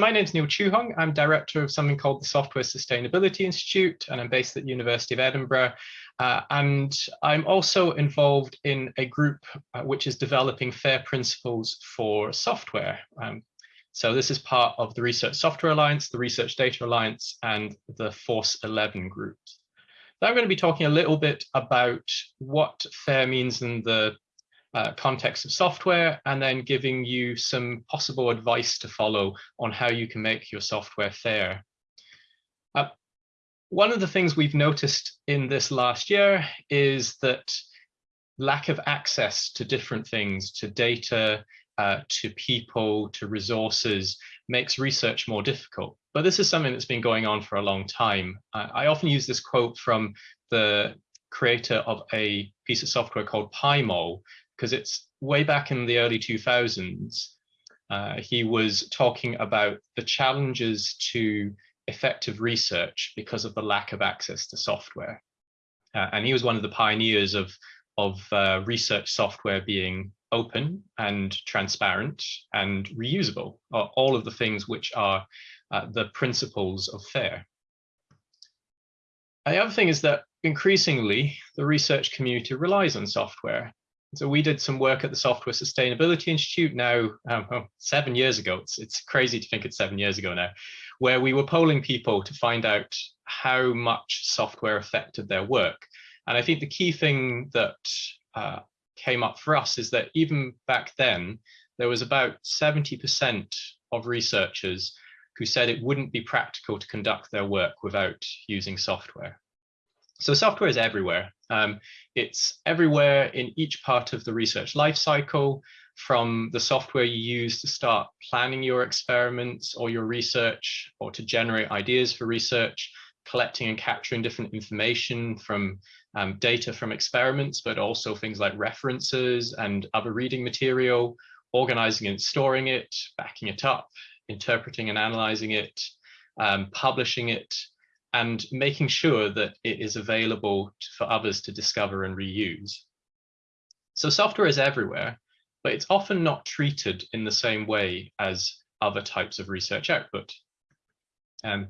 My name is Neil Chue Hong. I'm director of something called the Software Sustainability Institute, and I'm based at the University of Edinburgh. Uh, and I'm also involved in a group uh, which is developing FAIR principles for software. Um, so this is part of the Research Software Alliance, the Research Data Alliance, and the Force 11 groups. So I'm going to be talking a little bit about what FAIR means in the uh, context of software, and then giving you some possible advice to follow on how you can make your software fair. Uh, one of the things we've noticed in this last year is that lack of access to different things, to data, uh, to people, to resources, makes research more difficult. But this is something that's been going on for a long time. I often use this quote from the creator of a piece of software called PyMol, because it's way back in the early 2000s. Uh, he was talking about the challenges to effective research because of the lack of access to software. Uh, and he was one of the pioneers of, of uh, research software being open and transparent and reusable, all of the things which are uh, the principles of FAIR. The other thing is that increasingly the research community relies on software. So we did some work at the Software Sustainability Institute now um, oh, seven years ago. It's, it's crazy to think it's seven years ago now, where we were polling people to find out how much software affected their work. And I think the key thing that uh, came up for us is that even back then, there was about 70% of researchers who said it wouldn't be practical to conduct their work without using software. So software is everywhere. Um, it's everywhere in each part of the research lifecycle, from the software you use to start planning your experiments or your research, or to generate ideas for research, collecting and capturing different information from um, data from experiments, but also things like references and other reading material, organizing and storing it, backing it up, interpreting and analyzing it, um, publishing it, and making sure that it is available for others to discover and reuse. So software is everywhere, but it's often not treated in the same way as other types of research output. Um,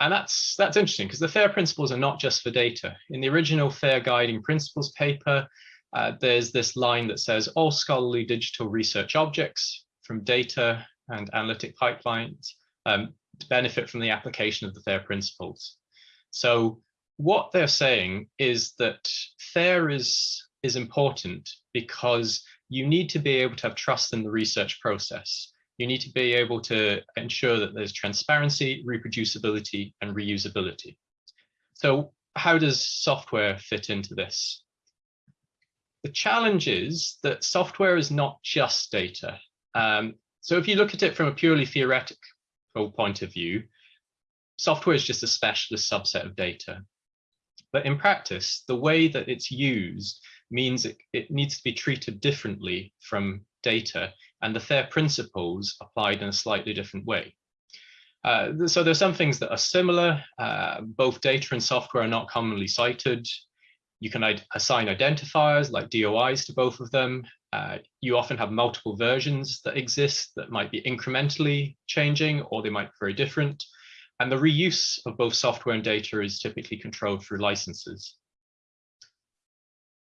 and that's that's interesting because the FAIR principles are not just for data. In the original FAIR guiding principles paper, uh, there's this line that says all scholarly digital research objects from data and analytic pipelines um, benefit from the application of the FAIR principles. So what they're saying is that FAIR is, is important because you need to be able to have trust in the research process. You need to be able to ensure that there's transparency, reproducibility, and reusability. So how does software fit into this? The challenge is that software is not just data. Um, so if you look at it from a purely theoretical point of view, software is just a specialist subset of data. But in practice, the way that it's used means it, it needs to be treated differently from data and the FAIR principles applied in a slightly different way. Uh, so there's some things that are similar. Uh, both data and software are not commonly cited. You can assign identifiers like DOIs to both of them. Uh, you often have multiple versions that exist that might be incrementally changing or they might be very different. And the reuse of both software and data is typically controlled through licenses.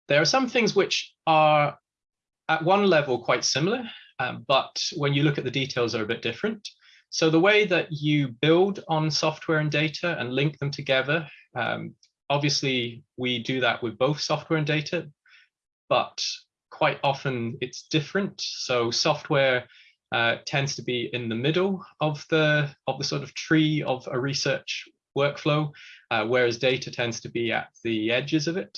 There are some things which are at one level quite similar, um, but when you look at the details are a bit different. So the way that you build on software and data and link them together, um, obviously we do that with both software and data, but quite often it's different. So software uh, tends to be in the middle of the of the sort of tree of a research workflow, uh, whereas data tends to be at the edges of it.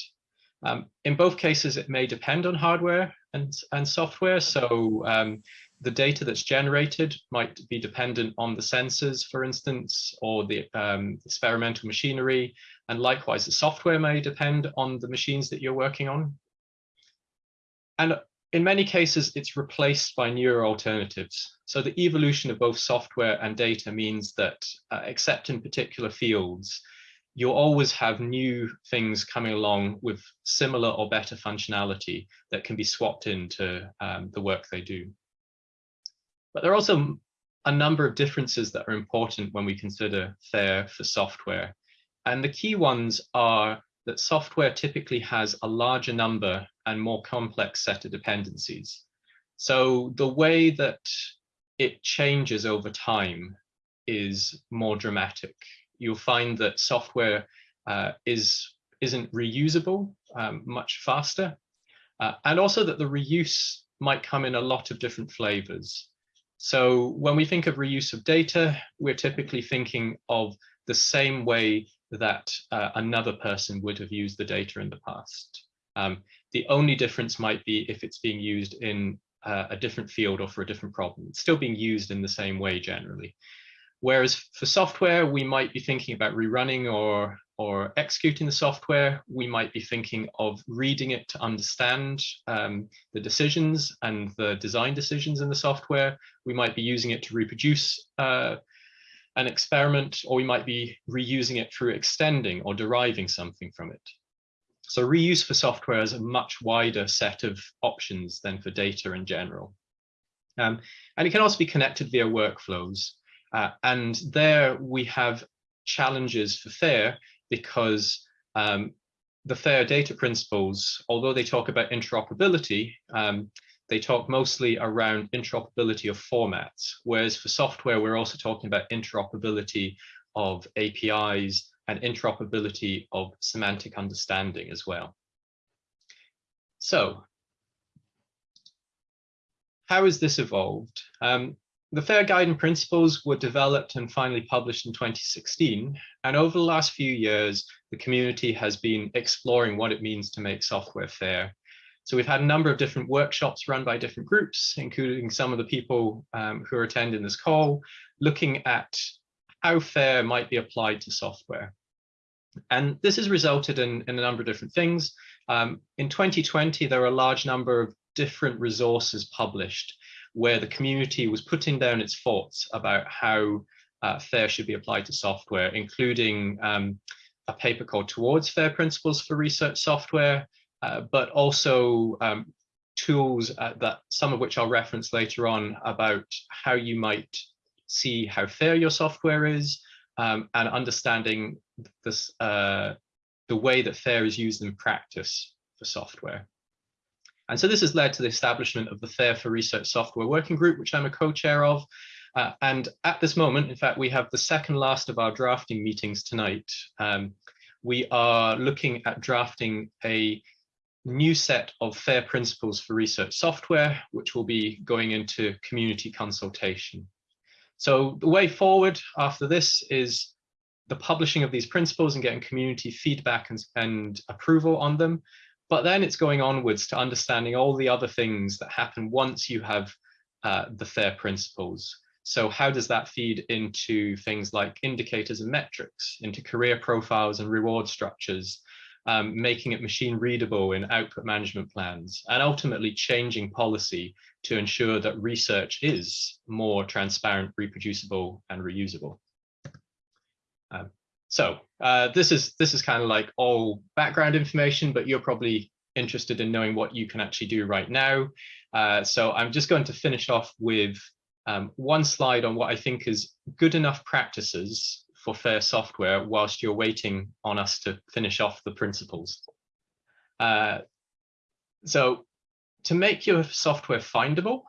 Um, in both cases, it may depend on hardware and, and software. So um, the data that's generated might be dependent on the sensors, for instance, or the um, experimental machinery. And likewise, the software may depend on the machines that you're working on. And in many cases, it's replaced by newer alternatives. So the evolution of both software and data means that, uh, except in particular fields, you'll always have new things coming along with similar or better functionality that can be swapped into um, the work they do. But there are also a number of differences that are important when we consider FAIR for software. And the key ones are that software typically has a larger number and more complex set of dependencies. So the way that it changes over time is more dramatic. You'll find that software uh, is, isn't reusable um, much faster, uh, and also that the reuse might come in a lot of different flavors. So when we think of reuse of data, we're typically thinking of the same way that uh, another person would have used the data in the past. Um, the only difference might be if it's being used in uh, a different field or for a different problem. It's still being used in the same way generally. Whereas for software, we might be thinking about rerunning or, or executing the software. We might be thinking of reading it to understand um, the decisions and the design decisions in the software. We might be using it to reproduce uh, an experiment, or we might be reusing it through extending or deriving something from it. So reuse for software is a much wider set of options than for data in general. Um, and it can also be connected via workflows. Uh, and there we have challenges for FAIR because um, the FAIR data principles, although they talk about interoperability, um, they talk mostly around interoperability of formats, whereas for software, we're also talking about interoperability of APIs and interoperability of semantic understanding as well. So how has this evolved? Um, the FAIR Guiding Principles were developed and finally published in 2016. And over the last few years, the community has been exploring what it means to make software fair. So we've had a number of different workshops run by different groups, including some of the people um, who are attending this call, looking at how fair might be applied to software. And this has resulted in, in a number of different things. Um, in 2020, there were a large number of different resources published where the community was putting down its thoughts about how uh, FAIR should be applied to software, including um, a paper called Towards FAIR Principles for Research Software, uh, but also um, tools uh, that some of which I'll reference later on about how you might see how fair your software is um, and understanding this, uh, the way that fair is used in practice for software. And so this has led to the establishment of the FAIR for Research Software Working Group, which I'm a co-chair of. Uh, and at this moment, in fact, we have the second last of our drafting meetings tonight. Um, we are looking at drafting a new set of FAIR principles for research software, which will be going into community consultation. So the way forward after this is the publishing of these principles and getting community feedback and, and approval on them. But then it's going onwards to understanding all the other things that happen once you have uh, the FAIR principles. So how does that feed into things like indicators and metrics, into career profiles and reward structures, um, making it machine readable in output management plans, and ultimately changing policy to ensure that research is more transparent, reproducible, and reusable. Um, so uh, this is this is kind of like all background information, but you're probably interested in knowing what you can actually do right now. Uh, so I'm just going to finish off with um, one slide on what I think is good enough practices for fair software whilst you're waiting on us to finish off the principles. Uh, so to make your software findable,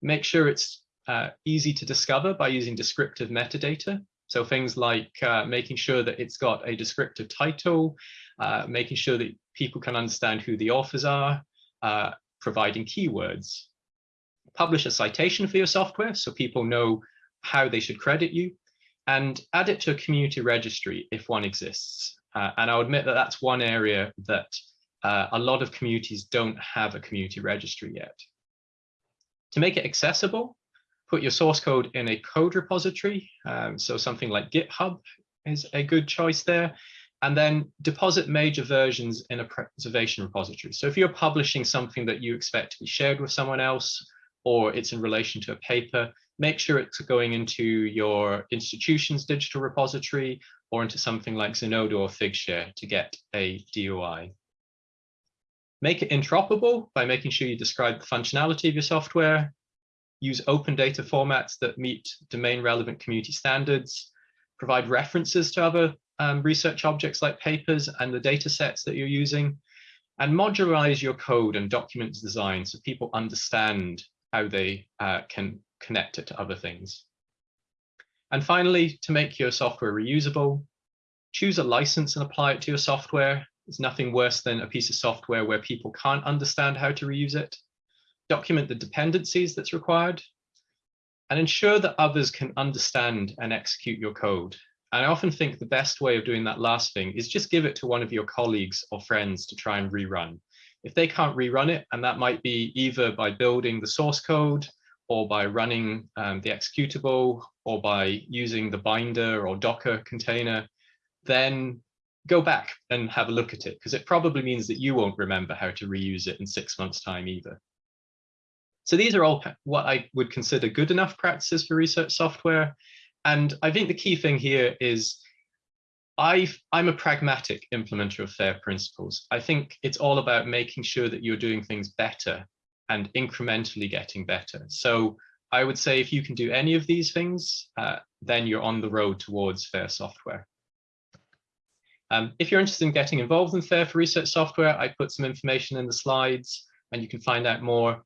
make sure it's uh, easy to discover by using descriptive metadata. So things like uh, making sure that it's got a descriptive title, uh, making sure that people can understand who the authors are, uh, providing keywords. Publish a citation for your software so people know how they should credit you, and add it to a community registry if one exists. Uh, and I'll admit that that's one area that uh, a lot of communities don't have a community registry yet. To make it accessible, put your source code in a code repository. Um, so something like GitHub is a good choice there. And then deposit major versions in a preservation repository. So if you're publishing something that you expect to be shared with someone else, or it's in relation to a paper, make sure it's going into your institution's digital repository or into something like Zenodo or Figshare to get a DOI. Make it interoperable by making sure you describe the functionality of your software. use open data formats that meet domain relevant community standards, provide references to other um, research objects like papers and the data sets that you're using, and modularize your code and document design so people understand how they uh, can connect it to other things. And finally, to make your software reusable, choose a license and apply it to your software. There's nothing worse than a piece of software where people can't understand how to reuse it. Document the dependencies that's required and ensure that others can understand and execute your code. And I often think the best way of doing that last thing is just give it to one of your colleagues or friends to try and rerun. If they can't rerun it, and that might be either by building the source code or by running um, the executable or by using the binder or Docker container, then go back and have a look at it because it probably means that you won't remember how to reuse it in six months time either. So these are all what I would consider good enough practices for research software. And I think the key thing here is i am a pragmatic implementer of FAIR principles. I think it's all about making sure that you're doing things better and incrementally getting better. So I would say if you can do any of these things, uh, then you're on the road towards FAIR software. Um, if you're interested in getting involved in FAIR for research software, I put some information in the slides and you can find out more.